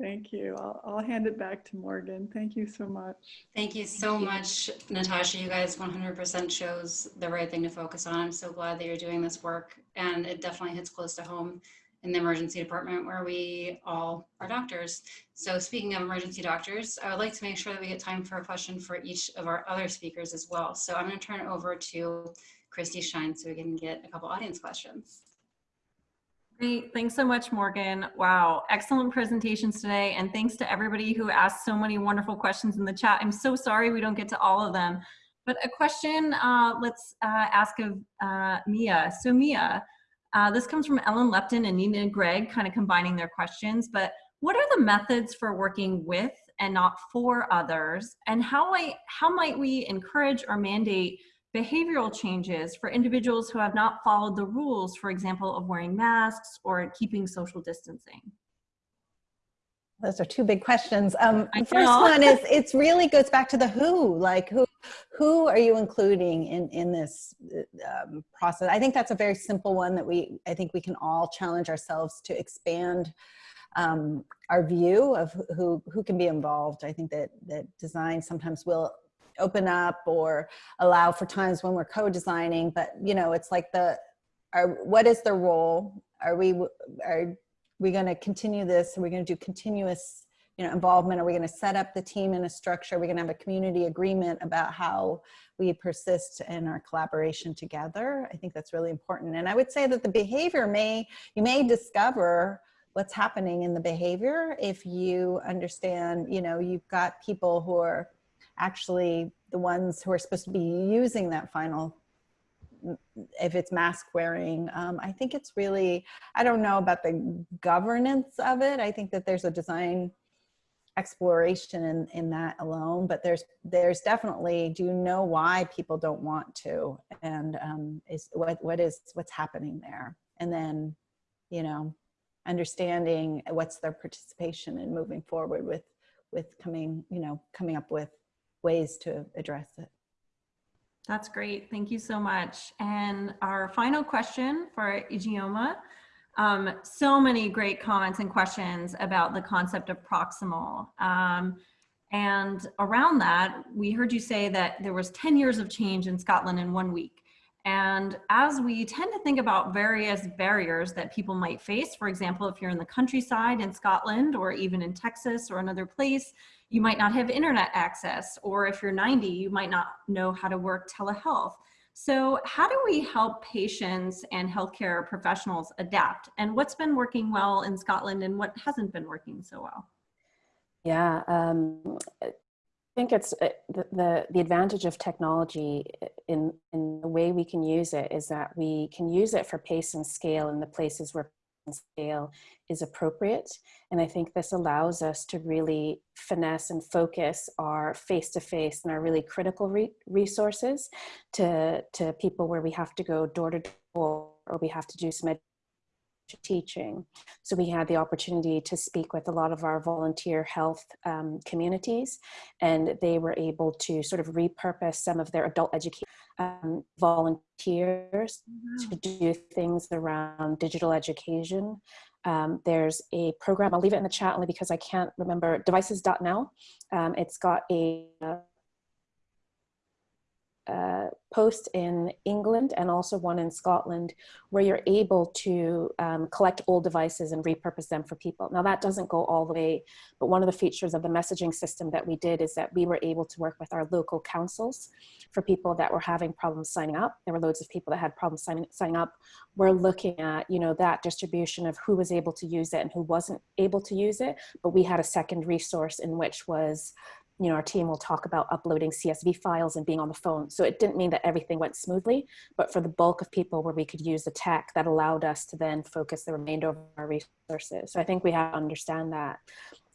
Thank you. I'll, I'll hand it back to Morgan. Thank you so much. Thank you so Thank you. much, Natasha. You guys 100% shows the right thing to focus on. I'm so glad that you're doing this work and it definitely hits close to home in the emergency department where we all are doctors. So speaking of emergency doctors, I would like to make sure that we get time for a question for each of our other speakers as well. So I'm gonna turn it over to Christy Shine so we can get a couple audience questions. Great. Thanks so much, Morgan. Wow. Excellent presentations today. And thanks to everybody who asked so many wonderful questions in the chat. I'm so sorry we don't get to all of them. But a question uh, let's uh, ask of uh, Mia. So Mia, uh, this comes from Ellen Lupton and Nina Gregg, kind of combining their questions. But what are the methods for working with and not for others? And how, I, how might we encourage or mandate behavioral changes for individuals who have not followed the rules, for example, of wearing masks or keeping social distancing? Those are two big questions. Um, the first one is it's really goes back to the who. Like who who are you including in in this um, process? I think that's a very simple one that we I think we can all challenge ourselves to expand um, our view of who who can be involved. I think that that design sometimes will open up or allow for times when we're co-designing, but you know it's like the are what is the role? Are we are we going to continue this? Are we going to do continuous, you know, involvement? Are we going to set up the team in a structure? Are we going to have a community agreement about how we persist in our collaboration together? I think that's really important. And I would say that the behavior may, you may discover what's happening in the behavior if you understand, you know, you've got people who are actually the ones who are supposed to be using that final if it's mask wearing. Um, I think it's really, I don't know about the governance of it. I think that there's a design exploration in, in that alone, but there's there's definitely, do you know why people don't want to? And um, is what what is what's happening there? And then, you know, understanding what's their participation in moving forward with with coming, you know, coming up with ways to address it. That's great. Thank you so much. And our final question for Ijeoma. Um, so many great comments and questions about the concept of proximal. Um, and around that, we heard you say that there was 10 years of change in Scotland in one week. And as we tend to think about various barriers that people might face, for example, if you're in the countryside in Scotland or even in Texas or another place, you might not have internet access, or if you're 90, you might not know how to work telehealth. So how do we help patients and healthcare professionals adapt? And what's been working well in Scotland and what hasn't been working so well? Yeah, um, I think it's uh, the, the, the advantage of technology in, in the way we can use it is that we can use it for pace and scale in the places where scale is appropriate. And I think this allows us to really finesse and focus our face-to-face -face and our really critical re resources to, to people where we have to go door to door or we have to do some teaching. So we had the opportunity to speak with a lot of our volunteer health um, communities and they were able to sort of repurpose some of their adult education um, volunteers wow. to do things around digital education. Um, there's a program, I'll leave it in the chat only because I can't remember, devices.now. Um, it's got a uh, uh, post in England and also one in Scotland where you're able to um, collect old devices and repurpose them for people. Now that doesn't go all the way, but one of the features of the messaging system that we did is that we were able to work with our local councils for people that were having problems signing up. There were loads of people that had problems signing, signing up. We're looking at, you know, that distribution of who was able to use it and who wasn't able to use it, but we had a second resource in which was you know, our team will talk about uploading CSV files and being on the phone. So it didn't mean that everything went smoothly, but for the bulk of people where we could use the tech, that allowed us to then focus the remainder of our resources. So I think we have to understand that.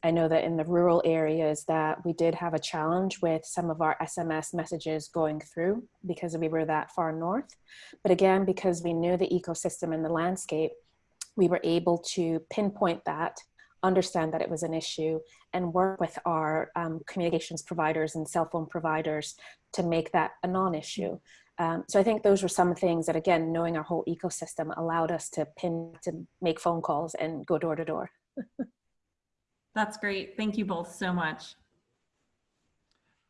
I know that in the rural areas that we did have a challenge with some of our SMS messages going through because we were that far north. But again, because we knew the ecosystem and the landscape, we were able to pinpoint that understand that it was an issue and work with our um, communications providers and cell phone providers to make that a non-issue. Um, so I think those were some things that, again, knowing our whole ecosystem allowed us to pin, to make phone calls and go door to door. That's great. Thank you both so much.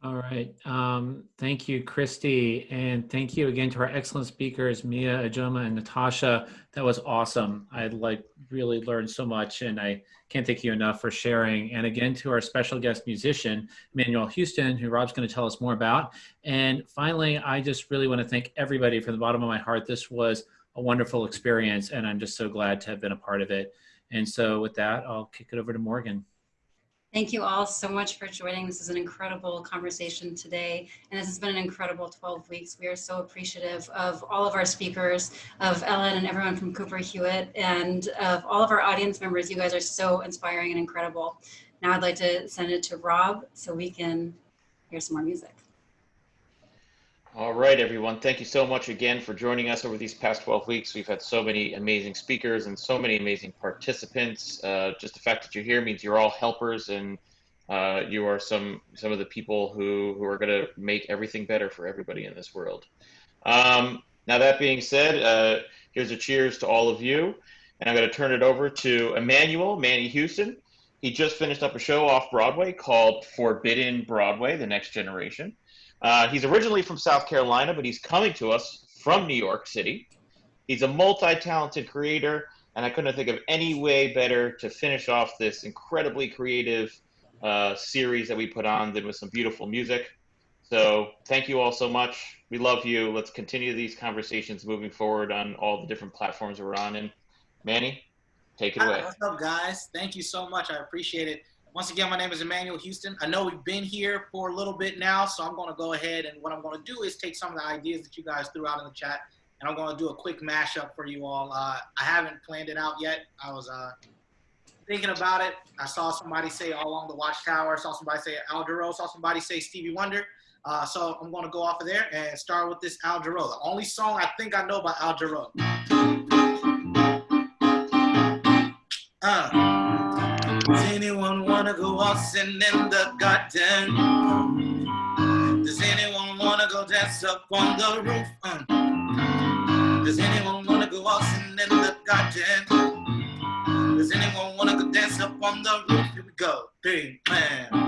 All right. Um, thank you, Christy. And thank you again to our excellent speakers, Mia, Ijeoma, and Natasha. That was awesome. I like really learned so much and I can't thank you enough for sharing. And again, to our special guest musician, Manuel Houston, who Rob's going to tell us more about. And finally, I just really want to thank everybody from the bottom of my heart. This was a wonderful experience and I'm just so glad to have been a part of it. And so with that, I'll kick it over to Morgan. Thank you all so much for joining. This is an incredible conversation today, and this has been an incredible 12 weeks. We are so appreciative of all of our speakers, of Ellen and everyone from Cooper Hewitt, and of all of our audience members. You guys are so inspiring and incredible. Now I'd like to send it to Rob so we can hear some more music. All right, everyone. Thank you so much again for joining us over these past 12 weeks. We've had so many amazing speakers and so many amazing participants. Uh, just the fact that you're here means you're all helpers and uh, you are some some of the people who, who are going to make everything better for everybody in this world. Um, now, that being said, uh, here's a cheers to all of you. And I'm going to turn it over to Emmanuel Manny Houston. He just finished up a show off Broadway called Forbidden Broadway, The Next Generation. Uh, he's originally from South Carolina, but he's coming to us from New York City. He's a multi talented creator, and I couldn't think of any way better to finish off this incredibly creative uh, series that we put on than with some beautiful music. So, thank you all so much. We love you. Let's continue these conversations moving forward on all the different platforms we're on. And Manny, take it away. What's up, guys? Thank you so much. I appreciate it. Once again, my name is Emmanuel Houston. I know we've been here for a little bit now, so I'm going to go ahead and what I'm going to do is take some of the ideas that you guys threw out in the chat, and I'm going to do a quick mashup for you all. Uh, I haven't planned it out yet. I was uh, thinking about it. I saw somebody say All Along the Watchtower. I saw somebody say Al Jarreau. saw somebody say Stevie Wonder. Uh, so I'm going to go off of there and start with this Al Jarreau. The only song I think I know by Al Jarreau. Uh. Wanna go waltzing in the garden? Does anyone wanna go dance up on the roof? Does anyone wanna go waltzing in the garden? Does anyone wanna go dance up on the roof? Here we go, three, man.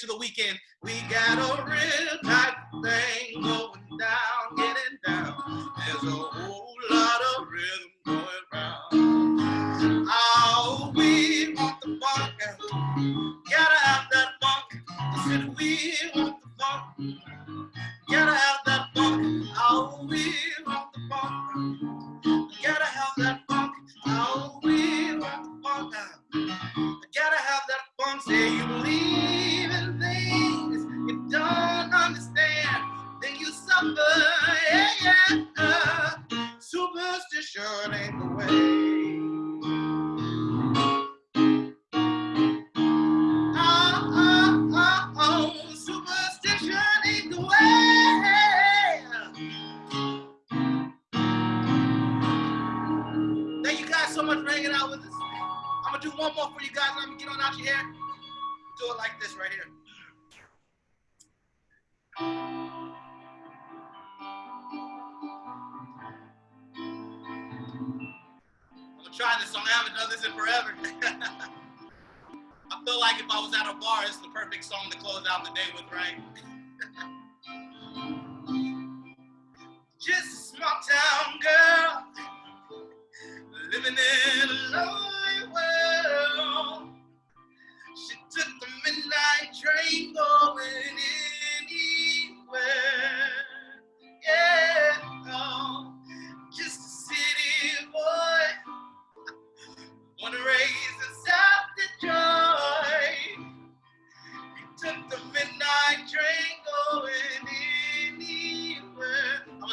To the weekend. We got a real hot thing going down.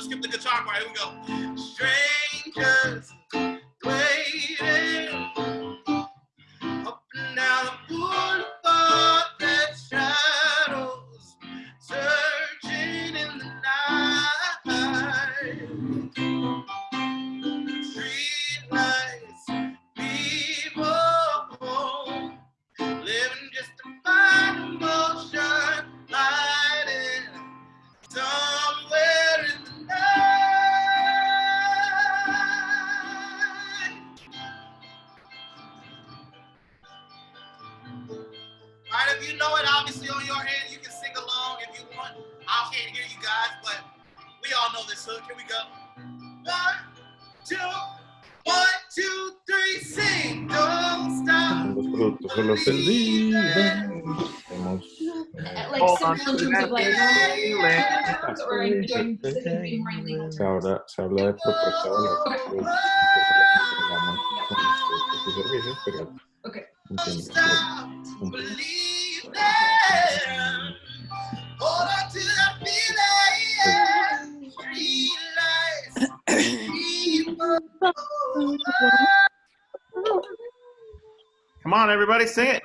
Gonna skip the guitar part. Here we go. Strangers waiting more in legal habla, se habla de proporciones, Okay. pues, que son las con nuestros servicios, pero entiendo, stop pues, believing. Hold on to that feeling. Street lights, people. Come on, everybody, sing it.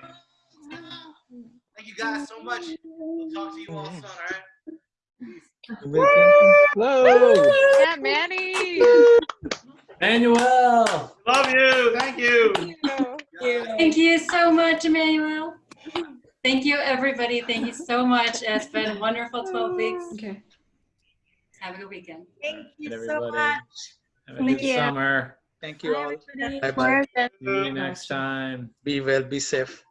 Thank you guys so much. We'll talk to you all soon, all right? Hello. Yeah, Manny. Manuel. Love you. Thank you. Thank you so much, Emmanuel. Thank you, everybody. Thank you so much. It's been a wonderful 12 weeks. Okay. Have a good weekend. Thank you And so much. Have a Thank good you. summer. Thank you all. Bye bye. See you next time. Be well, be safe.